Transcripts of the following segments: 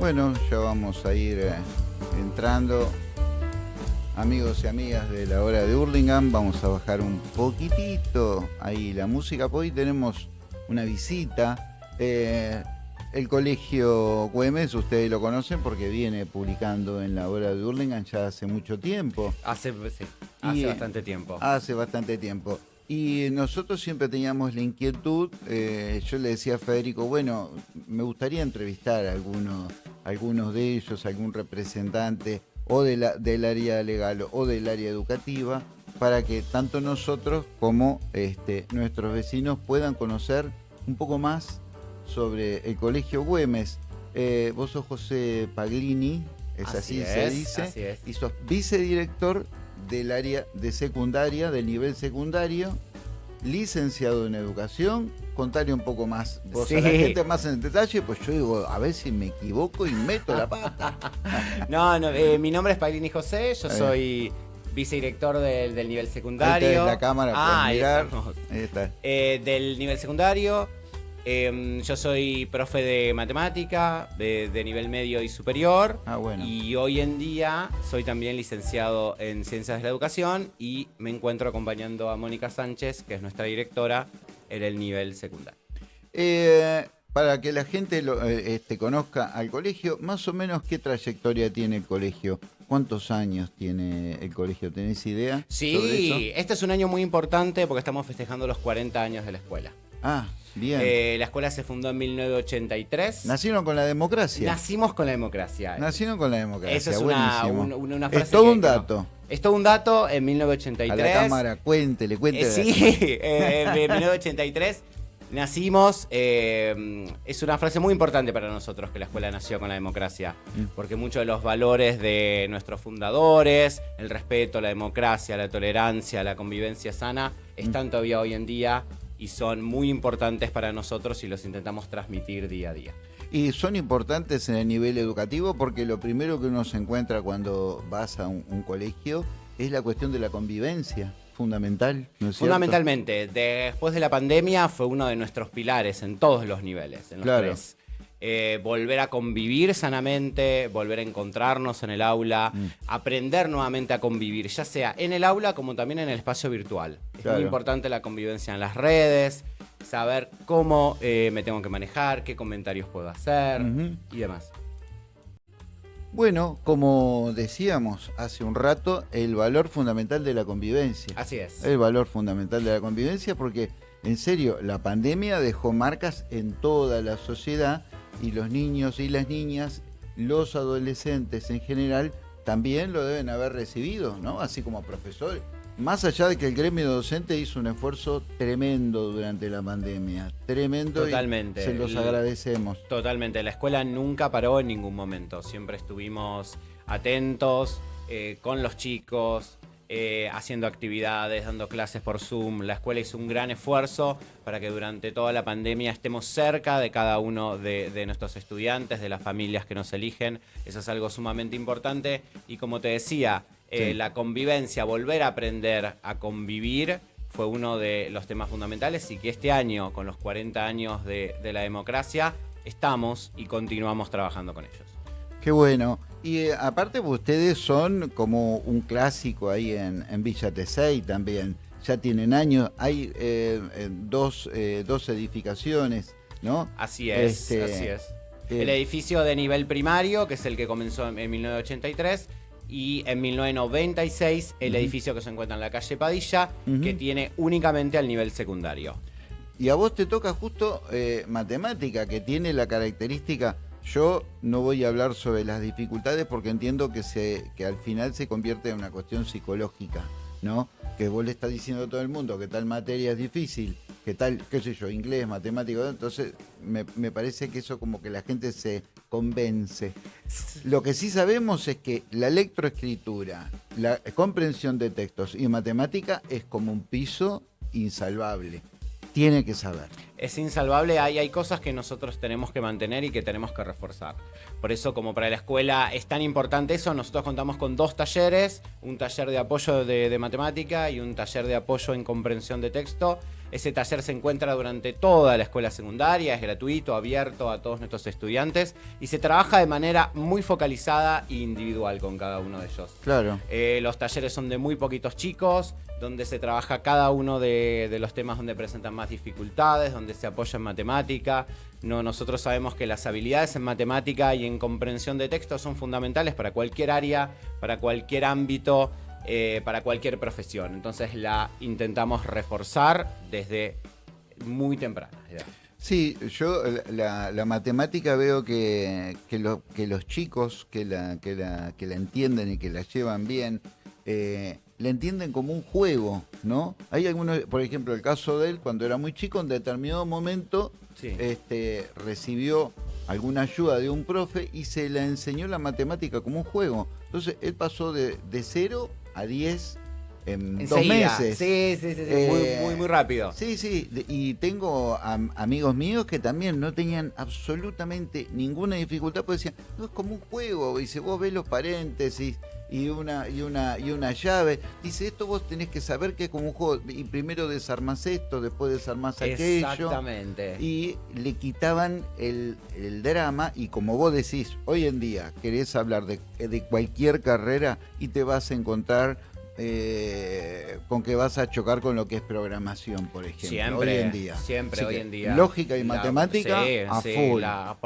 Bueno, ya vamos a ir eh, entrando. Amigos y amigas de la hora de Hurlingham, vamos a bajar un poquitito ahí la música. Hoy tenemos una visita. Eh, el colegio Güemes, ustedes lo conocen porque viene publicando en la hora de Hurlingham ya hace mucho tiempo. Hace, sí, hace Y- bastante tiempo. Hace bastante tiempo. Y nosotros siempre teníamos la inquietud, eh, yo le decía a Federico, bueno, me gustaría entrevistar a algunos, algunos de ellos, algún representante o de la- del área legal o del área educativa, para que tanto nosotros como este, nuestros vecinos puedan conocer un poco más sobre el Colegio Güemes. Eh, vos sos José Paglini, es así, Así se dice, así es. y sos vicedirector del área de secundaria, del nivel secundario, licenciado en educación. Contale un poco más, vos a la Sí. gente más en detalle, pues yo digo, a ver si me equivoco y meto la pata. No, no, eh, mi nombre es Paglini José, yo Ahí. soy vicedirector del, del nivel Ahí secundario. tenés la cámara, Ah, ahí mirar. Ahí está. Eh, del nivel secundario. Eh, yo soy profe de matemática, de, de nivel medio y superior. Ah, bueno. Y hoy en día soy también licenciado en Ciencias de la Educación y me encuentro acompañando a Mónica Sánchez, que es nuestra directora, en el nivel secundario. Eh, para que la gente lo, eh, este, conozca al colegio, más o menos qué trayectoria tiene el colegio. ¿Cuántos años tiene el colegio? ¿Tenés idea? sobre eso? Sí, este es un año muy importante porque estamos festejando los 40 años de la escuela. Ah, bien. Eh, la escuela se fundó en 1983. Nacieron con la democracia. Nacimos con la democracia. Nacieron con la democracia. Eso es una, un- una frase es todo que- un no- dato. Es todo un dato en A 1983. la cámara, cuéntele, Eh, cuéntele. sí, eh, en 1983 nacimos. eh, es una frase muy importante para nosotros que la escuela nació con la democracia. Mm. Porque muchos de los valores de nuestros fundadores, el respeto, la democracia, la tolerancia, la convivencia sana, Mm. están todavía hoy en día y son muy importantes para nosotros y los intentamos transmitir día a día. Y son importantes en el nivel educativo porque lo primero que uno se encuentra cuando vas a un, un colegio es la cuestión de la convivencia, fundamental, ¿no es cierto? Fundamentalmente, después de la pandemia fue uno de nuestros pilares en todos los niveles, en los Claro. tres. Eh, volver a convivir sanamente, volver a encontrarnos en el aula, Mm. aprender nuevamente a convivir, ya sea en el aula como también en el espacio virtual. Es muy importante la convivencia en las redes, saber cómo eh, me tengo que manejar, qué comentarios puedo hacer y demás. Bueno, como decíamos hace un rato, el valor fundamental de la convivencia. Así es. El valor fundamental de la convivencia porque, en serio, la pandemia dejó marcas en toda la sociedad y los niños y las niñas, los adolescentes en general, también lo deben haber recibido, ¿no? Así como profesores. Más allá de que el gremio docente hizo un esfuerzo tremendo durante la pandemia, tremendo Totalmente. y se los agradecemos. Totalmente, la escuela nunca paró en ningún momento, siempre estuvimos atentos eh, con los chicos, eh, haciendo actividades, dando clases por Zoom. La escuela hizo un gran esfuerzo para que durante toda la pandemia estemos cerca de cada uno de, de nuestros estudiantes, de las familias que nos eligen. Eso es algo sumamente importante y como te decía, eh, Sí. la convivencia, volver a aprender a convivir fue uno de los temas fundamentales y que este año, con los 40 años de, de la democracia, estamos y continuamos trabajando con ellos. Qué bueno. Y eh, aparte ustedes son como un clásico ahí en, en Villa Tesey también. Ya tienen años. Hay eh, eh, dos, eh, dos edificaciones, ¿no? Así es, Este, así es. eh, El edificio de nivel primario, que es el que comenzó en, en 1983, y en 1996 el Ujú. edificio que se encuentra en la calle Padilla, que tiene únicamente al nivel secundario. Y a vos te toca justo matemática, que tiene la característica. Yo no voy a hablar sobre las dificultades porque entiendo que, se, que al final se convierte en una cuestión psicológica, ¿no? Que vos le estás diciendo a todo el mundo que tal materia es difícil, que tal, qué sé yo, inglés, matemático, entonces me, me parece que eso como que la gente se convence. Lo que sí sabemos es que la lectoescritura, la comprensión de textos y matemática es como un piso insalvable. Tiene que saber. es insalvable, hay, hay cosas que nosotros tenemos que mantener y que tenemos que reforzar. Por eso, como para la escuela es tan importante eso, nosotros contamos con dos talleres, un taller de apoyo de, de matemática y un taller de apoyo en comprensión de texto. Ese taller se encuentra durante toda la escuela secundaria, es gratuito, abierto a todos nuestros estudiantes y se trabaja de manera muy focalizada e individual con cada uno de ellos. Claro. Eh, los talleres son de muy poquitos chicos, donde se trabaja cada uno de, los temas donde presentan más dificultades, donde se apoya en matemática. No, nosotros sabemos que las habilidades en matemática y en comprensión de texto son fundamentales para cualquier área, para cualquier ámbito, eh, para cualquier profesión. Entonces la intentamos reforzar desde muy temprana Sí, yo la, matemática veo que, los chicos que la, que, la, que la entienden y que la llevan bien, eh, le entienden como un juego, ¿no? Hay algunos, por ejemplo, el caso de él, cuando era muy chico, en determinado momento este, recibió alguna ayuda de un profe y se le enseñó la matemática como un juego. Entonces, él pasó de, de 0 a 10 en dos meses. Sí, sí, sí, muy, muy, muy, rápido. Sí, sí, y tengo amigos míos que también no tenían absolutamente ninguna dificultad, porque decían, no, es como un juego, dice, vos ves los paréntesis, y una, y una, y una llave. Dice, esto vos tenés que saber que es como un juego. Y primero desarmás esto, después desarmás aquello. Exactamente. Y le quitaban el, drama. Y como vos decís, hoy en día querés hablar de, de cualquier carrera y te vas a encontrar eh, con que vas a chocar con lo que es programación, por ejemplo. Siempre, hoy en día. Siempre, hoy en día. Lógica y matemática a full. La,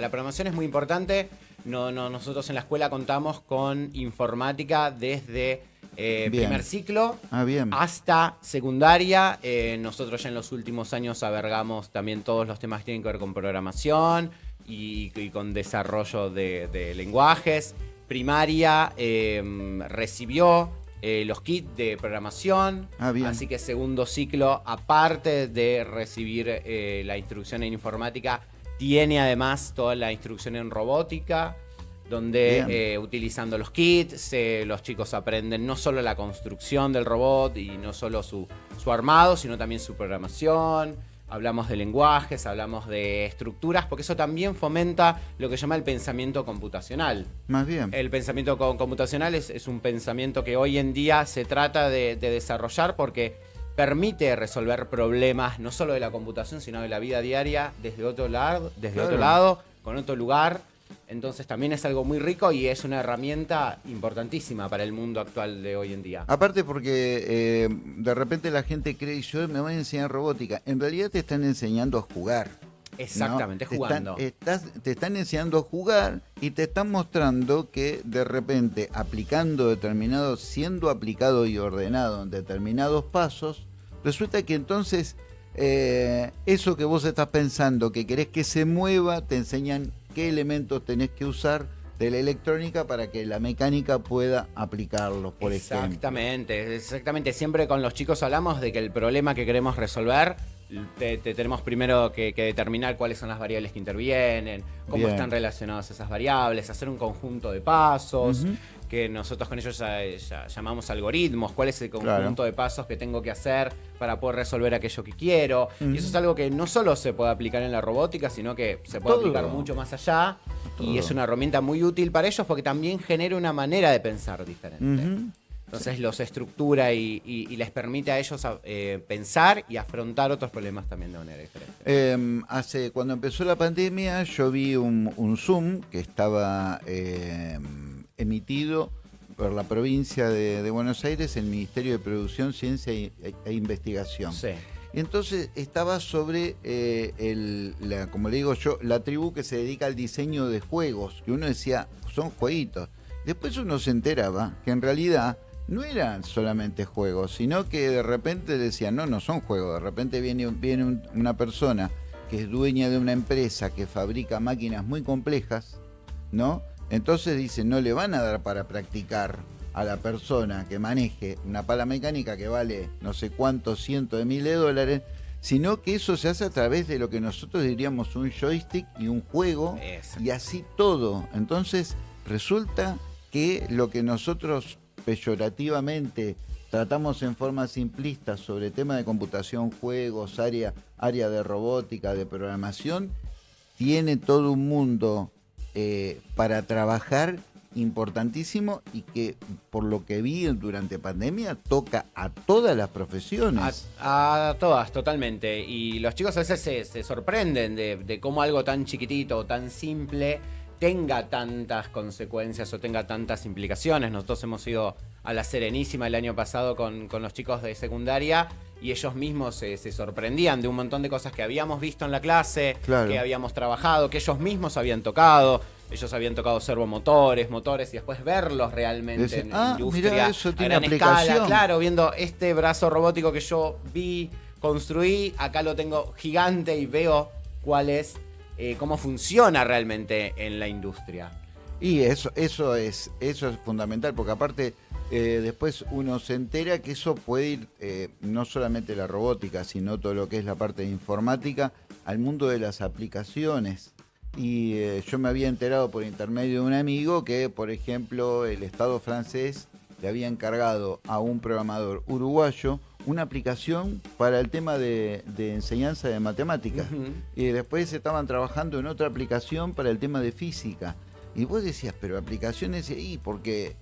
la, programación es muy importante. No, no, nosotros en la escuela contamos con informática desde eh, primer ciclo ah, hasta secundaria. Eh, nosotros ya en los últimos años avergamos también todos los temas que tienen que ver con programación y, con desarrollo de, lenguajes. Primaria em, recibió eh, los kits de programación. Ah, así que segundo ciclo, aparte de recibir la instrucción en informática, tiene además toda la instrucción en robótica, donde eh, utilizando los kits los chicos aprenden no solo la construcción del robot y no solo su, su armado, sino también su programación. Hablamos de lenguajes, hablamos de estructuras, porque eso también fomenta lo que se llama el pensamiento computacional. Más bien. El pensamiento computacional es, un pensamiento que hoy en día se trata de desarrollar porque permite resolver problemas no solo de la computación, sino de la vida diaria desde otro lado, desde otro lado, con otro lugar. Entonces también es algo muy rico y es una herramienta importantísima para el mundo actual de hoy en día. Aparte porque eh, de repente la gente cree, yo me voy a enseñar robótica. En realidad te están enseñando a jugar. Exactamente, jugando. Te están, te están enseñando a jugar y te están mostrando que de repente aplicando determinados, siendo aplicado y ordenado en determinados pasos, Resulta que entonces eh, eso que vos estás pensando, que querés que se mueva, te enseñan qué elementos tenés que usar de la electrónica para que la mecánica pueda aplicarlos, por ejemplo. Exactamente, exactamente. Siempre con los chicos hablamos de que el problema que queremos resolver te, tenemos primero que, determinar cuáles son las variables que intervienen, cómo están relacionadas esas variables, hacer un conjunto de pasos, que nosotros con ellos ya, llamamos algoritmos, cuál es el conjunto de pasos que tengo que hacer para poder resolver aquello que quiero. Y eso es algo que no solo se puede aplicar en la robótica, sino que se puede aplicar mucho más allá. Y es una herramienta muy útil para ellos porque también genera una manera de pensar diferente. Entonces los estructura y, les permite a ellos eh, pensar y afrontar otros problemas también de manera diferente. Em, hace, cuando empezó la pandemia yo vi un, Zoom que estaba em, emitido por la provincia de, Buenos Aires, el Ministerio de Producción, Ciencia e, Investigación. Sí. Entonces estaba sobre, eh, la, como le digo yo, la tribu que se dedica al diseño de juegos, que uno decía, son jueguitos. Después uno se enteraba que en realidad no eran solamente juegos, sino que de repente decían, no, no son juegos, de repente viene, viene una persona que es dueña de una empresa que fabrica máquinas muy complejas, ¿no? Entonces dice, no le van a dar para practicar a la persona que maneje una pala mecánica que vale no sé cuántos cientos de miles de dólares, sino que eso se hace a través de lo que nosotros diríamos un joystick y un juego, y así todo. Entonces resulta que lo que nosotros peyorativamente tratamos en forma simplista sobre tema de computación, juegos, área, área de robótica, de programación, tiene todo un mundo eh, para trabajar importantísimo y que por lo que vi durante pandemia toca a todas las profesiones. A, todas, totalmente. Y los chicos a veces se, sorprenden de, de cómo algo tan chiquitito tan simple tenga tantas consecuencias o tenga tantas implicaciones. Nosotros hemos ido a la Serenísima el año pasado con, los chicos de secundaria y ellos mismos se, sorprendían de un montón de cosas que habíamos visto en la clase, que habíamos trabajado, que ellos mismos habían tocado. Ellos habían tocado servomotores, motores y después verlos realmente en ah, industria eso tiene aplicación. Claro, viendo este brazo robótico que yo vi, construí, acá lo tengo gigante y veo cuál es eh, cómo funciona realmente en la industria. Y eso, eso, es, eso es fundamental, porque aparte eh, después uno se entera que eso puede ir, eh, no solamente la robótica, sino todo lo que es la parte de informática, al mundo de las aplicaciones. Y yo me había enterado por intermedio de un amigo que, por ejemplo, el Estado francés le había encargado a un programador uruguayo una aplicación para el tema de, enseñanza de matemáticas. Y después estaban trabajando en otra aplicación para el tema de física. Y vos decías, pero aplicaciones ahí, porque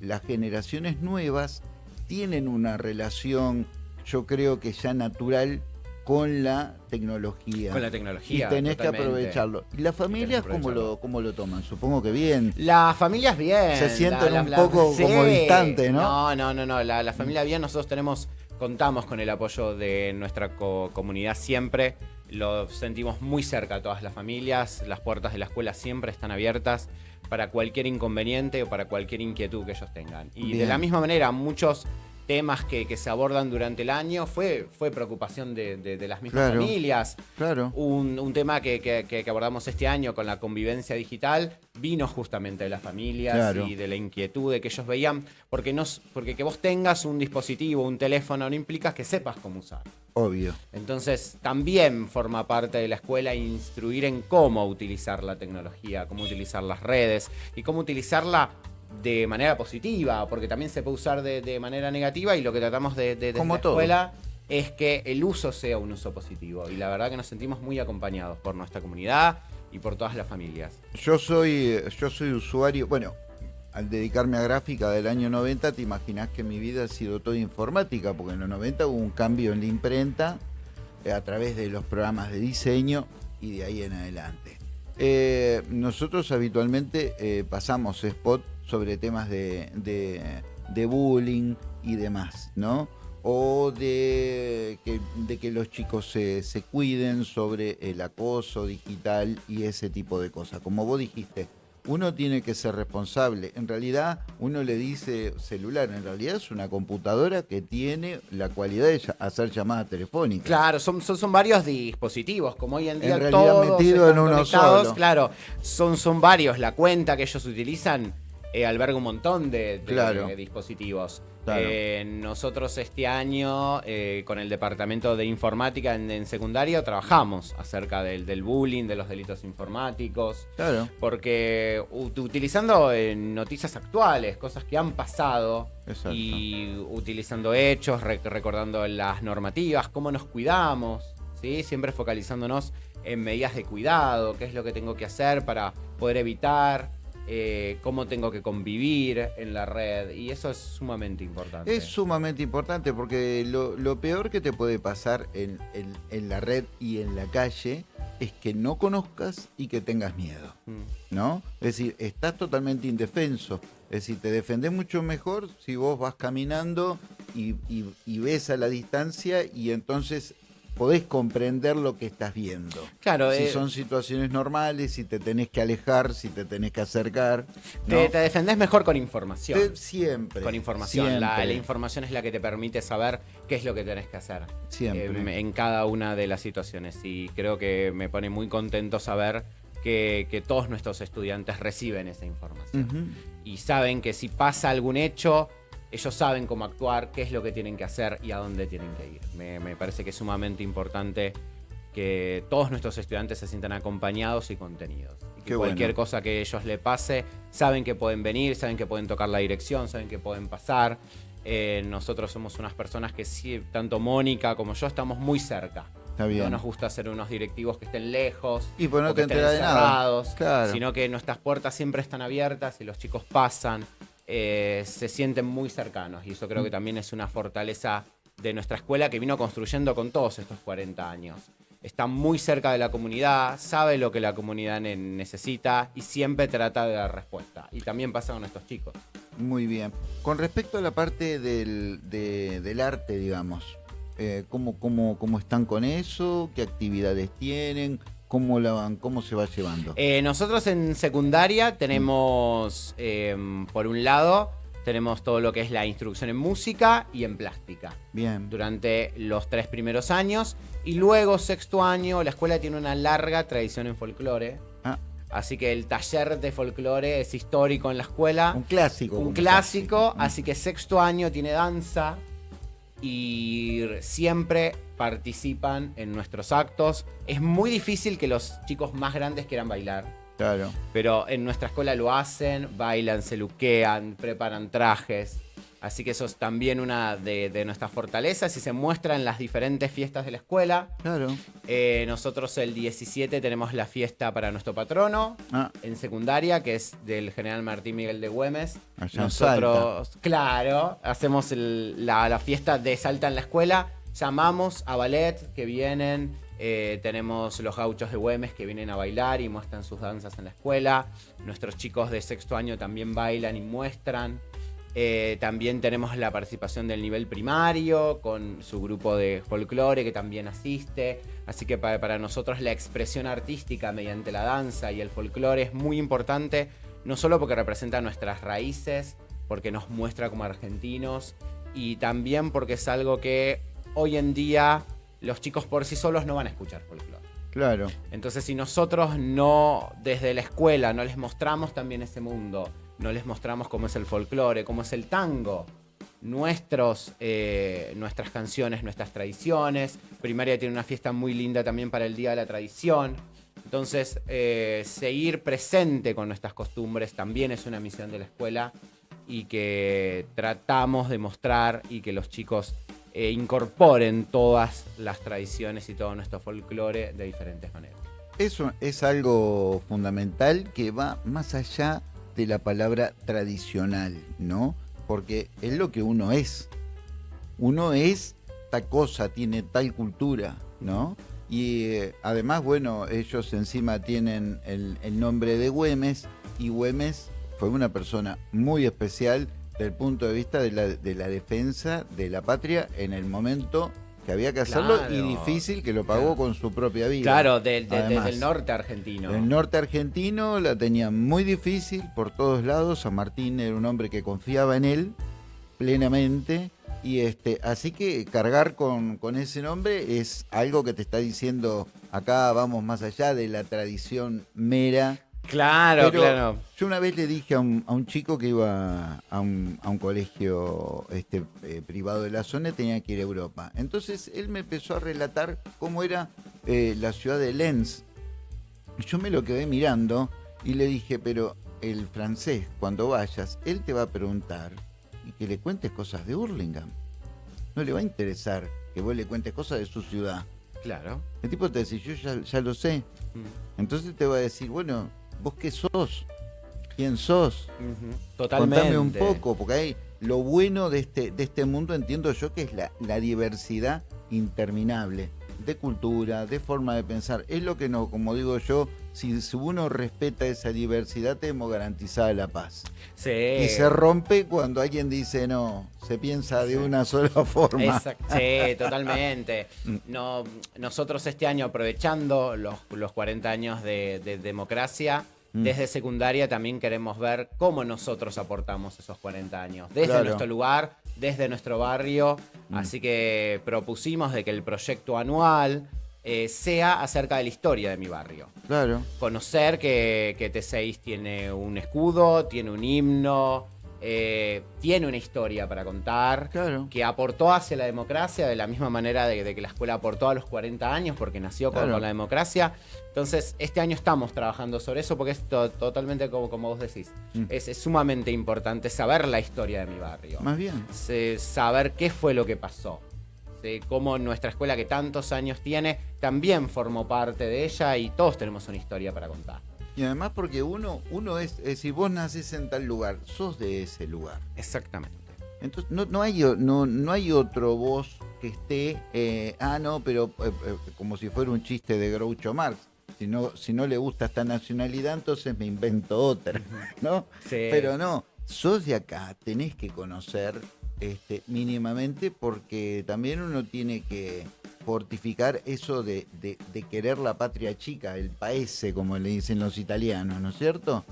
las generaciones nuevas tienen una relación, yo creo que ya natural con la tecnología. Con la tecnología. Y tenés que aprovecharlo. ¿Y las familias cómo lo, cómo lo toman? Supongo que bien. Las familias bien. Se sienten un poco como distantes, ¿no? No, no, no, no. La, la familia bien, nosotros tenemos Contamos con el apoyo de nuestra comunidad siempre. Lo sentimos muy cerca a todas las familias. Las puertas de la escuela siempre están abiertas para cualquier inconveniente o para cualquier inquietud que ellos tengan. Y de la misma manera, muchos temas que, se abordan durante el año fue, fue preocupación de, las mismas familias. Claro. Un, tema que, abordamos este año con la convivencia digital vino justamente de las familias y de la inquietud de que ellos veían, porque, no, porque que vos tengas un dispositivo, un teléfono, no implica que sepas cómo usar. Obvio. Entonces también forma parte de la escuela instruir en cómo utilizar la tecnología, cómo utilizar las redes y cómo utilizarla de manera positiva, porque también se puede usar de, manera negativa y lo que tratamos de, de, la escuela es que el uso sea un uso positivo. Y la verdad que nos sentimos muy acompañados por nuestra comunidad y por todas las familias. Yo soy, yo soy usuario, bueno, al dedicarme a gráfica del año 90, te imaginas que mi vida ha sido toda informática, porque en los 90 hubo un cambio en la imprenta eh, a través de los programas de diseño y de ahí en adelante. Eh, nosotros habitualmente eh, pasamos spot sobre temas de, de, bullying y demás, ¿no? O de que, de que los chicos se, se, cuiden sobre el acoso digital y ese tipo de cosas. Como vos dijiste, uno tiene que ser responsable. En realidad, uno le dice celular, en realidad es una computadora que tiene la cualidad de hacer llamadas telefónicas. Claro, son, son, varios dispositivos, como hoy en día en todos metido en uno solo. Claro, son, son varios. La cuenta que ellos utilizan eh, alberga un montón de, dispositivos. Eh, nosotros este año, eh, con el Departamento de Informática en, secundaria, trabajamos acerca del, bullying, de los delitos informáticos. Claro. Porque utilizando noticias actuales, cosas que han pasado, y utilizando hechos, recordando las normativas, cómo nos cuidamos, ¿sí? siempre focalizándonos en medidas de cuidado, qué es lo que tengo que hacer para poder evitar eh, cómo tengo que convivir en la red y eso es sumamente importante. Es sumamente importante porque lo, peor que te puede pasar en, la red y en la calle es que no conozcas y que tengas miedo, mm. ¿no? Es decir, estás totalmente indefenso. Es decir, te defendés mucho mejor si vos vas caminando y, y ves a la distancia y entonces podés comprender lo que estás viendo. Claro. Si eh, son situaciones normales, si te tenés que alejar, si te tenés que acercar. Te, defendés mejor con información. siempre. Con información. La, información es la que te permite saber qué es lo que tenés que hacer. Siempre. Eh, en cada una de las situaciones. Y creo que me pone muy contento saber que, todos nuestros estudiantes reciben esa información. Y saben que si pasa algún hecho ellos saben cómo actuar, qué es lo que tienen que hacer y a dónde tienen que ir. Me, parece que es sumamente importante que todos nuestros estudiantes se sientan acompañados y contenidos. Y que cualquier cosa que ellos le pase, saben que pueden venir, saben que pueden tocar la dirección, saben que pueden pasar. Eh, nosotros somos unas personas que sí, tanto Mónica como yo estamos muy cerca No nos gusta ser unos directivos que estén lejos. Y pues no te enteras de nada. Claro. Sino que nuestras puertas siempre están abiertas y los chicos pasan, eh, se sienten muy cercanos. Y eso creo que también es una fortaleza de nuestra escuela que vino construyendo con todos estos 40 años. Está muy cerca de la comunidad, sabe lo que la comunidad necesita y siempre trata de dar respuesta. Y también pasa con estos chicos. Muy bien. Con respecto a la parte del, arte, digamos, eh, ¿cómo, cómo, cómo, están con eso? ¿Qué actividades tienen? ¿Cómo, la van, cómo se va llevando? Eh, nosotros en secundaria tenemos, em, por un lado, tenemos todo lo que es la instrucción en música y en plástica. Bien. Durante los tres primeros años. Y luego, sexto año, la escuela tiene una larga tradición en folclore. Ah. Así que el taller de folclore es histórico en la escuela. Un clásico. Un clásico, así que sexto año tiene danza y siempre participan en nuestros actos. Es muy difícil que los chicos más grandes quieran bailar. Claro. Pero en nuestra escuela lo hacen, bailan, se luquean, preparan trajes. Así que eso es también una de, nuestras fortalezas y se muestra en las diferentes fiestas de la escuela. Claro. Eh, nosotros el 17 tenemos la fiesta para nuestro patrono ah. en secundaria, que es del general Martín Miguel de Güemes. nosotros, claro, hacemos la, fiesta de Salta en la escuela. Llamamos a ballet que vienen. Eh, tenemos los gauchos de Güemes que vienen a bailar y muestran sus danzas en la escuela. Nuestros chicos de sexto año también bailan y muestran. Eh, también tenemos la participación del nivel primario con su grupo de folclore que también asiste. Así que para, nosotros la expresión artística mediante la danza y el folclore es muy importante, no solo porque representa nuestras raíces, porque nos muestra como argentinos y también porque es algo que hoy en día los chicos por sí solos no van a escuchar folclore. Claro. Entonces si nosotros no desde la escuela no les mostramos también ese mundo, no les mostramos cómo es el folclore, cómo es el tango, nuestros, eh, nuestras canciones, nuestras tradiciones. Primaria tiene una fiesta muy linda también para el Día de la Tradición. Entonces, eh, seguir presente con nuestras costumbres también es una misión de la escuela y que tratamos de mostrar y que los chicos eh, incorporen todas las tradiciones y todo nuestro folclore de diferentes maneras. Eso es algo fundamental que va más allá de la palabra tradicional, ¿no? Porque es lo que uno es. Uno es tal cosa, tiene tal cultura, ¿no? Y eh, además, bueno, ellos encima tienen el, nombre de Güemes y Güemes fue una persona muy especial desde el punto de vista de la, de la defensa de la patria en el momento que había que hacerlo y difícil que lo pagó con su propia vida. Claro, desde el norte argentino. El norte argentino la tenía muy difícil por todos lados. San Martín era un hombre que confiaba en él plenamente. Y este, así que cargar con, con ese nombre es algo que te está diciendo acá vamos más allá de la tradición mera Claro, claro. Yo una vez le dije a un, a un chico que iba a un, a un colegio este, eh, privado de la zona, tenía que ir a Europa. Entonces él me empezó a relatar cómo era eh, la ciudad de Lens. Yo me lo quedé mirando y le dije, pero el francés, cuando vayas, él te va a preguntar y que le cuentes cosas de Hurlingham. No le va a interesar que vos le cuentes cosas de su ciudad. Claro. El tipo te dice, yo ya, ya lo sé. Mm. Entonces te va a decir, bueno, ¿Vos qué sos? ¿Quién sos? Totalmente. Contame un poco, porque hay lo bueno de este, de este mundo, entiendo yo, que es la, la diversidad interminable de cultura, de forma de pensar. Es lo que no, como digo yo, si, uno respeta esa diversidad, tenemos garantizada la paz. Sí. Y se rompe cuando alguien dice no, se piensa de una sola forma. Sí, totalmente. Mm. no, nosotros este año, aprovechando los, los 40 años de, democracia, mm. desde secundaria también queremos ver cómo nosotros aportamos esos 40 años. Desde nuestro lugar, desde nuestro barrio. Mm. Así que propusimos de que el proyecto anual eh, sea acerca de la historia de mi barrio. Claro. Conocer que, que T6 tiene un escudo, tiene un himno, eh, tiene una historia para contar, claro. que aportó hacia la democracia de la misma manera de, que la escuela aportó a los 40 años, porque nació con, la democracia. Entonces, este año estamos trabajando sobre eso, porque es totalmente como, como vos decís. Mm. Es, sumamente importante saber la historia de mi barrio. Más bien. saber qué fue lo que pasó cómo nuestra escuela que tantos años tiene también formó parte de ella y todos tenemos una historia para contar. Y además porque uno, uno es, si vos nacés en tal lugar, sos de ese lugar. Exactamente. Entonces no, no, hay, no, no hay otro vos que esté, eh, ah, no, pero eh, eh, como si fuera un chiste de Groucho Marx. Si no, si no le gusta esta nacionalidad, entonces me invento otra, ¿no? Pero no, sos de acá, tenés que conocer este, mínimamente porque también uno tiene que fortificar eso de, querer la patria chica, el paese, como le dicen los italianos, ¿no es cierto?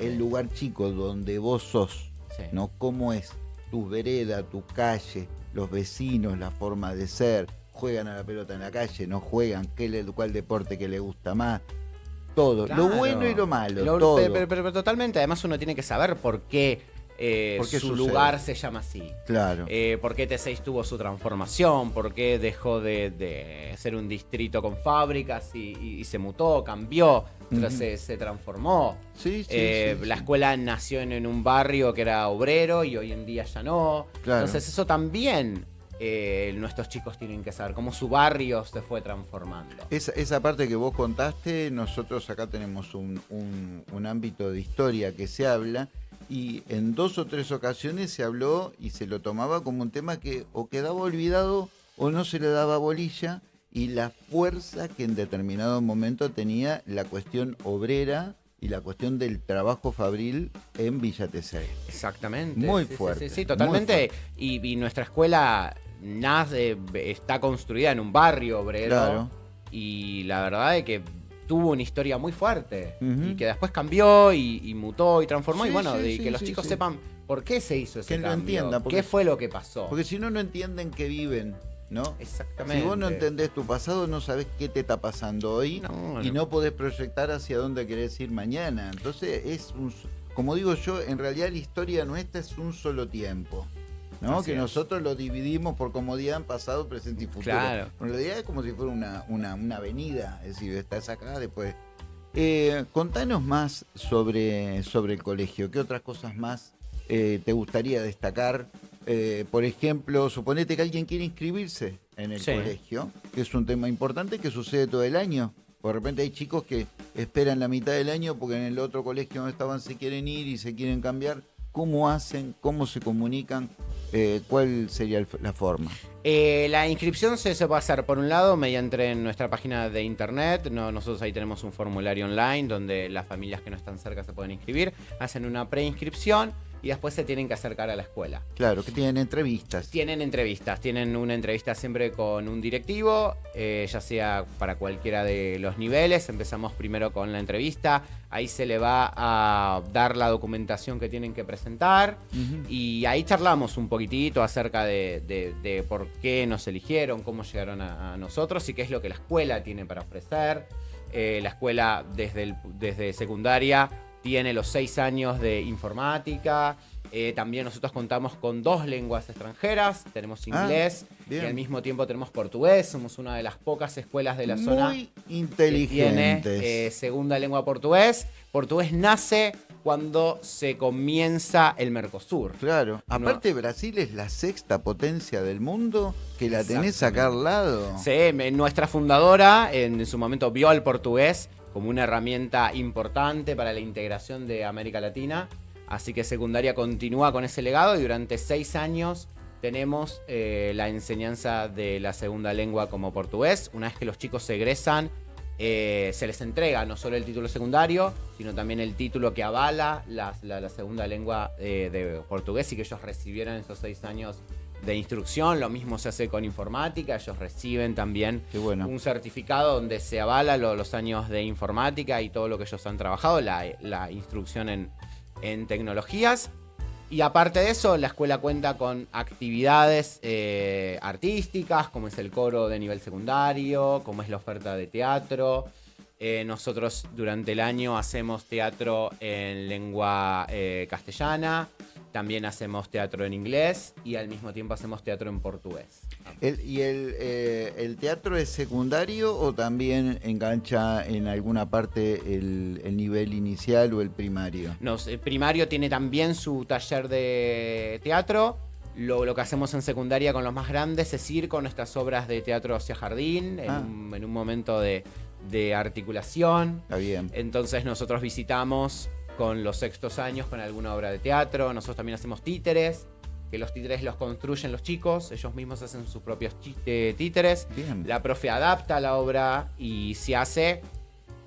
El, lugar chico donde vos sos, ¿no? ¿Cómo es tu vereda, tu calle, los vecinos, la forma de ser? ¿Juegan a la pelota en la calle? ¿No juegan? ¿Qué, ¿Cuál deporte que le gusta más? Todo, lo bueno y lo malo. todo. pero, totalmente, además uno tiene que saber por qué eh, su lugar se llama así. Claro. Eh, por qué T6 tuvo su transformación, por qué dejó de, ser un distrito con fábricas y, se mutó, cambió, se, transformó. Sí, eh, sí, la escuela nació en, un barrio que era obrero y hoy en día ya no. Entonces eso también nuestros chicos tienen que saber cómo su barrio se fue transformando. Esa, esa parte que vos contaste, nosotros acá tenemos un, un, ámbito de historia que se habla y en dos o tres ocasiones se habló y se lo tomaba como un tema que o quedaba olvidado o no se le daba bolilla y la fuerza que en determinado momento tenía la cuestión obrera y la cuestión del trabajo fabril en Villa Tesey. Exactamente. Muy fuerte. Sí, totalmente. Y, nuestra escuela nace, está construida en un barrio obrero. Claro. Y la verdad es que tuvo una historia muy fuerte y que después cambió y, mutó y transformó. y bueno, de, que los chicos sepan por qué se hizo ese que cambio, lo qué fue lo que pasó. Porque si no, no entienden que viven. ¿no? Exactamente. Si vos no entendés tu pasado, no sabés qué te está pasando hoy y no. podés proyectar hacia dónde querés ir mañana. Entonces, es un, como digo yo, en realidad la historia nuestra es un solo tiempo. ¿No? que nosotros lo dividimos por comodidad en pasado, presente y futuro. Claro. En realidad es como si fuera una, una, avenida, es decir, estás acá, después. Eh, contanos más sobre, sobre el colegio, ¿qué otras cosas más eh, te gustaría destacar? Eh, por ejemplo, suponete que alguien quiere inscribirse en el colegio, que es un tema importante que sucede todo el año. Por repente hay chicos que esperan la mitad del año porque en el otro colegio donde estaban se quieren ir y se quieren cambiar. ¿Cómo hacen? ¿Cómo se comunican? Eh, ¿cuál sería la forma? Eh, la inscripción se, se, puede hacer por un lado mediante nuestra página de internet. nosotros ahí tenemos un formulario online donde las familias que no están cerca se pueden inscribir. Hacen una preinscripción y después se tienen que acercar a la escuela. Claro, que tienen entrevistas. Tienen entrevistas, tienen una entrevista siempre con un directivo, eh, ya sea para cualquiera de los niveles. Empezamos primero con la entrevista, ahí se le va a dar la documentación que tienen que presentar y ahí charlamos un poquitito acerca de, por qué nos eligieron, cómo llegaron a, nosotros y qué es lo que la escuela tiene para ofrecer. Eh, la escuela desde, desde secundaria tiene los seis años de informática. Eh, también nosotros contamos con dos lenguas extranjeras. Tenemos ah, inglés y al mismo tiempo tenemos portugués. Somos una de las pocas escuelas de la zona Muy que tiene eh, segunda lengua portugués. Portugués nace cuando se comienza el Mercosur. Claro. Aparte, Brasil es la sexta potencia del mundo que la tenés acá al lado. Sí, nuestra fundadora en su momento vio al portugués como una herramienta importante para la integración de América Latina. Así que secundaria continúa con ese legado y durante seis años tenemos eh, la enseñanza de la segunda lengua como portugués. Una vez que los chicos se egresan, eh, se les entrega no solo el título secundario, sino también el título que avala la, segunda lengua eh, de portugués y que ellos recibieron esos seis años de instrucción, lo mismo se hace con informática, ellos reciben también un certificado donde se avala los años de informática y todo lo que ellos han trabajado, la, instrucción en, tecnologías. Y aparte de eso, la escuela cuenta con actividades eh, artísticas, como es el coro de nivel secundario, como es la oferta de teatro. Eh, nosotros durante el año hacemos teatro en lengua eh, castellana, también hacemos teatro en inglés y al mismo tiempo hacemos teatro en portugués. ¿Y eh, el, teatro es secundario o también engancha en alguna parte el, nivel inicial o el primario? No, el primario tiene también su taller de teatro Lo, que hacemos en secundaria con los más grandes es ir con nuestras obras de teatro hacia jardín, en, ah. un, momento de, articulación. Está bien. Entonces nosotros visitamos con los sextos años con alguna obra de teatro. Nosotros también hacemos títeres, que los títeres los construyen los chicos, ellos mismos hacen sus propios títeres. La profe adapta la obra y se hace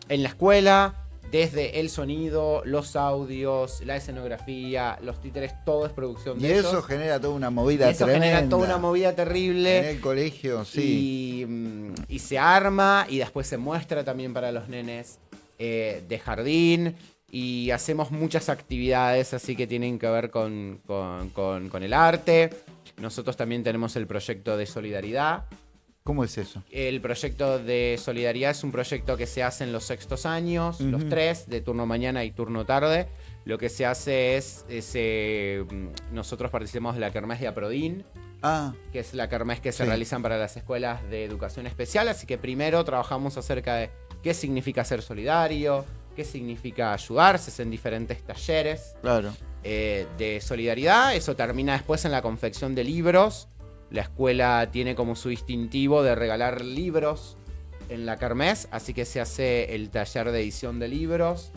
en la escuela desde el sonido, los audios, la escenografía, los títeres, todo es producción de y eso genera toda una movida y eso genera toda una movida terrible. En el colegio, sí. Y, mm, se arma y después se muestra también para los nenes eh, de jardín. Y hacemos muchas actividades así que tienen que ver con, con el arte. Nosotros también tenemos el proyecto de solidaridad, ¿Cómo es eso? El proyecto de solidaridad es un proyecto que se hace en los sextos años, los tres, de turno mañana y turno tarde. Lo que se hace es, eh, nosotros participamos de la Kermés de Aprodin, ah, que es la Kermés que se realizan para las escuelas de educación especial. Así que primero trabajamos acerca de qué significa ser solidario, qué significa ayudarse en diferentes talleres claro. Eh, de solidaridad. Eso termina después en la confección de libros la escuela tiene como su distintivo de regalar libros en la Kermés, así que se hace el taller de edición de libros.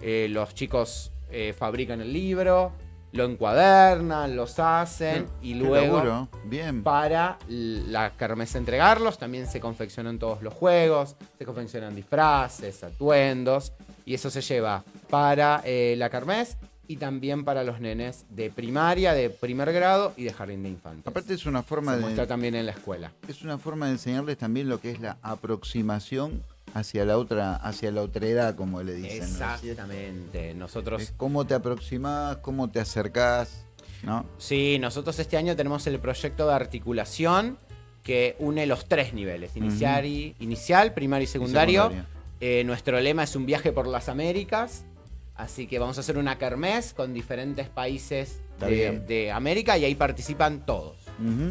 Eh, los chicos eh, fabrican el libro, lo encuadernan, los hacen y luego Bien. para la Kermés entregarlos también se confeccionan todos los juegos, se confeccionan disfraces, atuendos y eso se lleva para eh, la Kermés y también para los nenes de primaria, de primer grado y de jardín de infantes. Aparte es una forma Se muestra también en la escuela. Es una forma de enseñarles también lo que es la aproximación hacia la otra, hacia la otra edad, como le dicen. Exactamente. Nosotros. cómo te aproximas, cómo te acercás, ¿no? Sí, nosotros este año tenemos el proyecto de articulación que une los tres niveles: inicial, y, inicial primario y secundario. Eh, nuestro lema es un viaje por las Américas. Así que vamos a hacer una kermés con diferentes países de, América y ahí participan todos.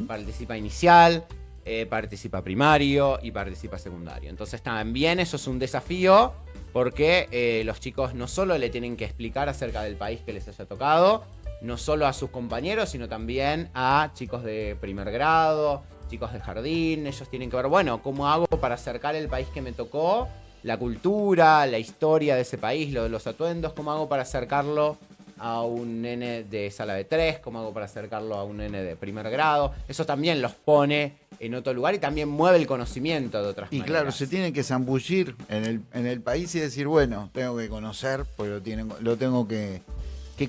Participa inicial, eh, participa primario y participa secundario. Entonces también eso es un desafío porque eh, los chicos no solo le tienen que explicar acerca del país que les haya tocado, no solo a sus compañeros, sino también a chicos de primer grado, chicos de jardín. Ellos tienen que ver, bueno, ¿cómo hago para acercar el país que me tocó la cultura, la historia de ese país, lo de los atuendos, cómo hago para acercarlo a un nene de sala de tres, cómo hago para acercarlo a un nene de primer grado. Eso también los pone en otro lugar y también mueve el conocimiento de otras y maneras. Y claro, se tienen que zambullir en el, en el país y decir, bueno, tengo que conocer, pues lo, tienen, lo tengo que,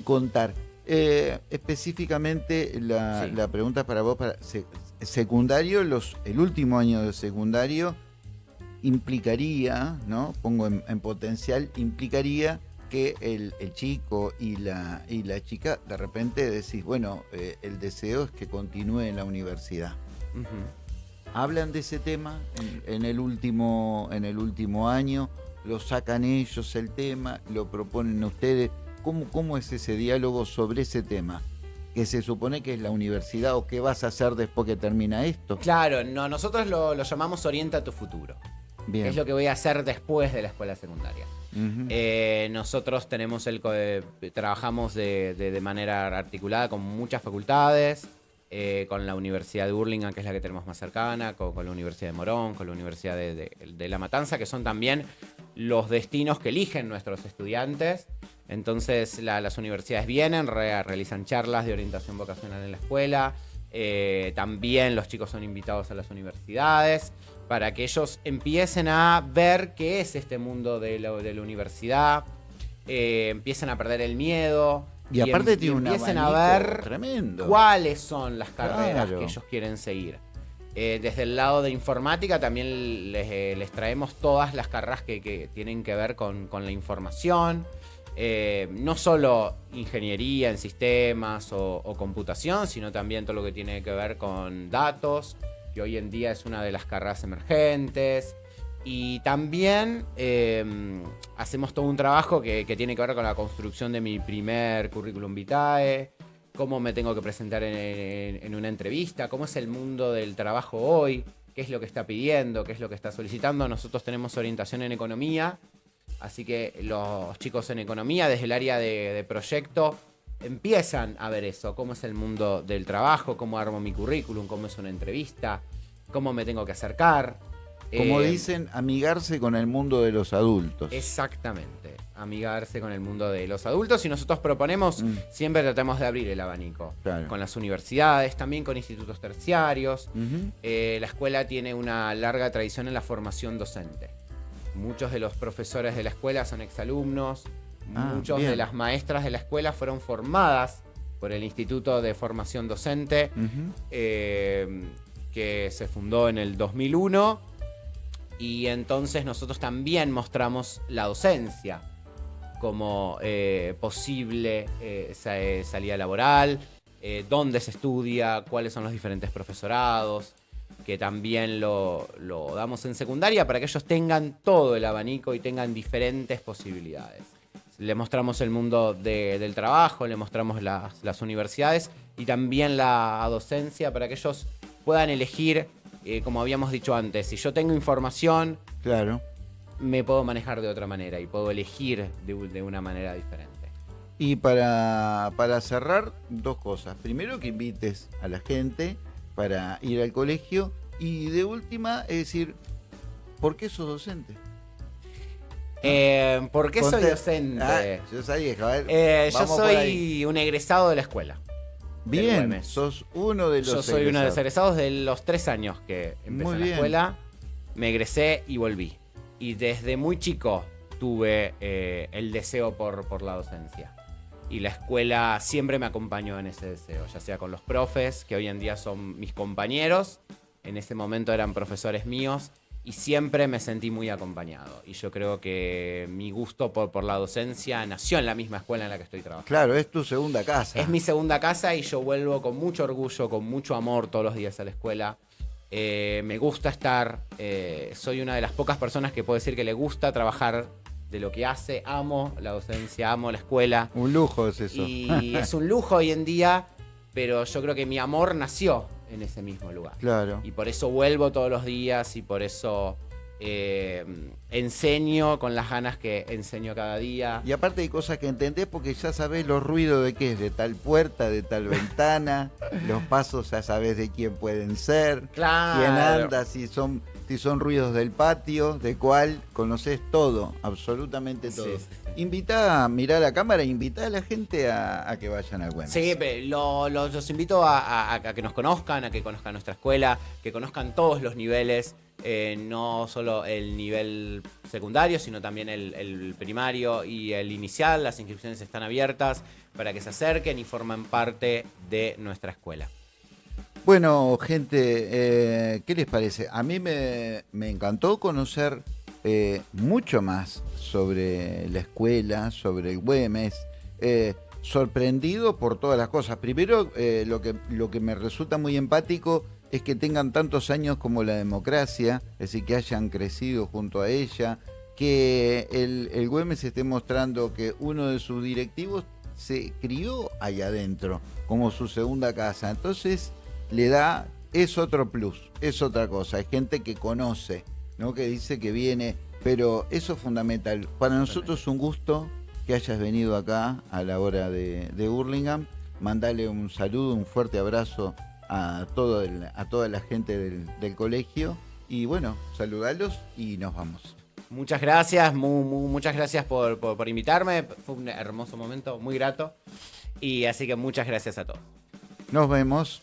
contar. Eh, específicamente la, pregunta para vos, para secundario, los, el último año de secundario, implicaría, ¿no? Pongo en, potencial, implicaría que el, chico y la, y la chica de repente decís, bueno, eh, el deseo es que continúe en la universidad. Hablan de ese tema en, el último, en el último año, lo sacan ellos el tema, lo proponen ustedes. ¿Cómo, ¿Cómo es ese diálogo sobre ese tema? que se supone que es la universidad o qué vas a hacer después que termina esto. Claro, no, nosotros lo, lo llamamos Orienta tu futuro es lo que voy a hacer después de la escuela secundaria. Eh, nosotros tenemos el trabajamos de, manera articulada con muchas facultades, eh, con la Universidad de Burlingame, que es la que tenemos más cercana, con, la Universidad de Morón, con la Universidad de, La Matanza, que son también los destinos que eligen nuestros estudiantes. Entonces las universidades vienen, realizan charlas de orientación vocacional en la escuela. Eh, también los chicos son invitados a las universidades para que ellos empiecen a ver qué es este mundo de la, universidad, eh, empiecen a perder el miedo. Y, aparte em, tiene empiecen a ver cuáles son las carreras que ellos quieren seguir. Eh, desde el lado de informática también les, eh, traemos todas las carreras que, tienen que ver con, la información. No solo ingeniería en sistemas o, computación, sino también todo lo que tiene que ver con datos, que hoy en día es una de las carreras emergentes. Y también em, hacemos todo un trabajo que, tiene que ver con la construcción de mi primer currículum vitae, cómo me tengo que presentar en, una entrevista, cómo es el mundo del trabajo hoy, qué es lo que está pidiendo, qué es lo que está solicitando. Nosotros tenemos orientación en economía, así que los chicos en economía, desde el área de, proyecto, empiezan a ver eso, cómo es el mundo del trabajo, cómo armo mi currículum, cómo es una entrevista, cómo me tengo que acercar. Como Eh, dicen, amigarse con el mundo de los adultos. Exactamente, amigarse con el mundo de los adultos y nosotros proponemos, Mm. siempre tratamos de abrir el abanico, Claro. con las universidades, también con institutos terciarios. Eh, la escuela tiene una larga tradición en la formación docente. Muchos de los profesores de la escuela son exalumnos, Ah, muchos bien. de las maestras de la escuela fueron formadas por el Instituto de Formación Docente, eh, que se fundó en el 2001. Y entonces nosotros también mostramos la docencia como eh, posible eh, sa- salida laboral, dónde se estudia, cuáles son los diferentes profesorados, que también lo, lo damos en secundaria para que ellos tengan todo el abanico y tengan diferentes posibilidades. Le mostramos el mundo de- del trabajo, le mostramos las, las universidades y también la docencia para que ellos puedan elegir, eh, como habíamos dicho antes, si yo tengo información, Claro. me puedo manejar de otra manera y puedo elegir de, de una manera diferente. Y para, para cerrar, dos cosas. Primero, que invites a la gente para ir al colegio. Y de última, es decir, ¿por qué sos docente? Eh, ¿Por qué soy Conte- docente? Ah, yo sabía, a ver, Eh, yo soy un egresado de la escuela. Bien, sos uno de los Yo soy uno de los egresados. egresados de los tres años que empecé en la escuela. Me egresé y volví. Y desde muy chico tuve eh, el deseo por, por la docencia. Y la escuela siempre me acompañó en ese deseo, ya sea con los profes, que hoy en día son mis compañeros, en ese momento eran profesores míos, y siempre me sentí muy acompañado. Y yo creo que mi gusto por, por la docencia nació en la misma escuela en la que estoy trabajando. Claro, es tu segunda casa. Es mi segunda casa y yo vuelvo con mucho orgullo, con mucho amor todos los días a la escuela. Eh, me gusta estar, eh, soy una de las pocas personas que puedo decir que le gusta trabajar de lo que hace, amo la docencia, amo la escuela. Un lujo es eso. Y es un lujo hoy en día, pero yo creo que mi amor nació en ese mismo lugar. Claro. Y por eso vuelvo todos los días y por eso eh, enseño con las ganas que enseño cada día. Y aparte hay cosas que entendés porque ya sabés los ruidos de qué es, de tal puerta, de tal ventana, los pasos ya sabés de quién pueden ser, Claro. quién anda, si son, si son ruidos del patio, de cuál, conocés todo, absolutamente todo. sí, sí. Invitá a mirar la cámara, invitá a la gente a, a que vayan al Güemes. Sí, pe- lo- lo- los invito a, a- a que nos conozcan, a que conozcan nuestra escuela, que conozcan todos los niveles, eh, no solo el nivel secundario, sino también el, el primario y el inicial. Las inscripciones están abiertas para que se acerquen y formen parte de nuestra escuela. Bueno, gente, eh, ¿qué les parece? A mí me, me encantó conocer eh, mucho más sobre la escuela, sobre el Güemes. eh, sorprendido por todas las cosas. Primero, lo, que, lo que me resulta muy empático es que tengan tantos años como la democracia, es decir, que hayan crecido junto a ella, que el, el Güemes esté mostrando que uno de sus directivos se crió allá adentro, como su segunda casa. Entonces, le da, es otro plus, es otra cosa, es gente que conoce, ¿no? que dice que viene, pero eso es fundamental. Para nosotros es un gusto que hayas venido acá a la hora de, de Burlingame, mandale un saludo, un fuerte abrazo a, todo el- a toda la gente del, del colegio y bueno, saludarlos y nos vamos. Muchas gracias, mu- mu- muchas gracias por, por- por invitarme. Fue un hermoso momento, muy grato. Y así que muchas gracias a todos. Nos vemos.